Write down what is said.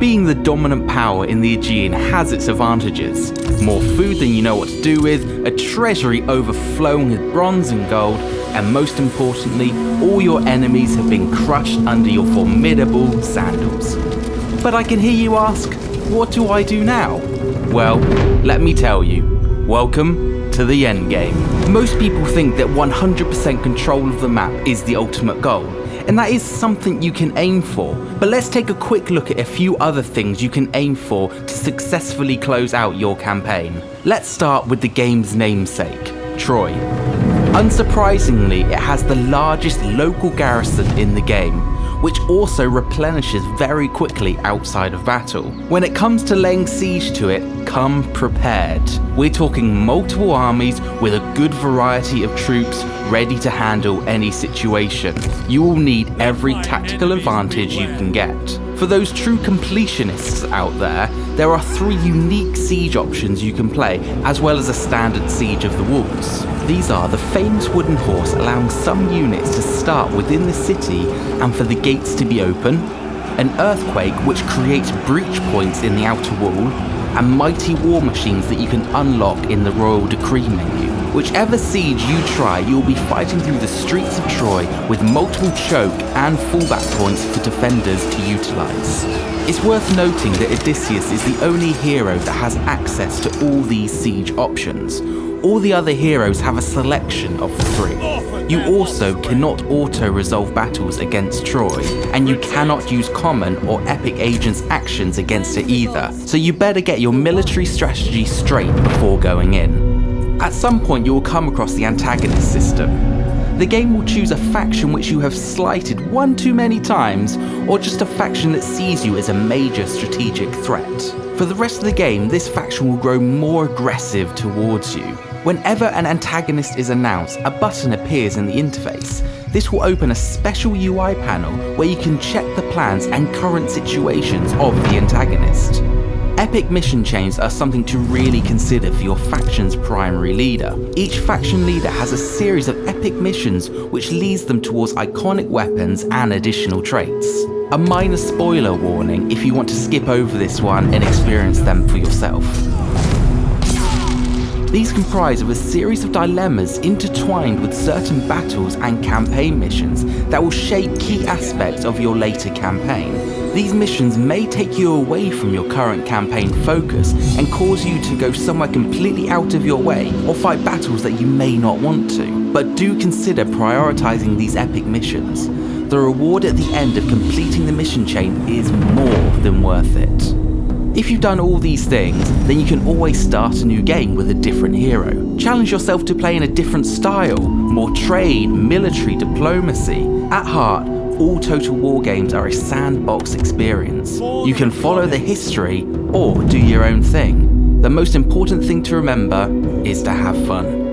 Being the dominant power in the Aegean has its advantages. More food than you know what to do with, a treasury overflowing with bronze and gold, and most importantly, all your enemies have been crushed under your formidable sandals. But I can hear you ask, what do I do now? Well, let me tell you. Welcome to the endgame. Most people think that 100% control of the map is the ultimate goal, and that is something you can aim for. But let's take a quick look at a few other things you can aim for to successfully close out your campaign. Let's start with the game's namesake, Troy. Unsurprisingly, it has the largest local garrison in the game, which also replenishes very quickly outside of battle. When it comes to laying siege to it, come prepared. We're talking multiple armies with a good variety of troops ready to handle any situation. You will need every tactical advantage you can get. For those true completionists out there, there are three unique siege options you can play, as well as a standard siege of the walls. These are the famous wooden horse allowing some units to start within the city and for the gates to be open, an earthquake which creates breach points in the outer wall, and mighty war machines that you can unlock in the Royal Decree menu. Whichever siege you try, you'll be fighting through the streets of Troy with multiple choke and fallback points for defenders to utilise. It's worth noting that Odysseus is the only hero that has access to all these siege options. All the other heroes have a selection of three. You also cannot auto-resolve battles against Troy, and you cannot use common or epic agents actions against it either, so you better get your military strategy straight before going in. At some point you will come across the antagonist system. The game will choose a faction which you have slighted one too many times, or just a faction that sees you as a major strategic threat. For the rest of the game, this faction will grow more aggressive towards you. Whenever an antagonist is announced, a button appears in the interface. This will open a special UI panel where you can check the plans and current situations of the antagonist. Epic mission chains are something to really consider for your faction's primary leader. Each faction leader has a series of epic missions which leads them towards iconic weapons and additional traits. A minor spoiler warning if you want to skip over this one and experience them for yourself. These comprise of a series of dilemmas intertwined with certain battles and campaign missions that will shape key aspects of your later campaign. These missions may take you away from your current campaign focus and cause you to go somewhere completely out of your way or fight battles that you may not want to. But do consider prioritizing these epic missions. The reward at the end of completing the mission chain is more than worth it. If you've done all these things, then you can always start a new game with a different hero. Challenge yourself to play in a different style, more trade, military, diplomacy. At heart, all Total War games are a sandbox experience. You can follow the history or do your own thing. The most important thing to remember is to have fun.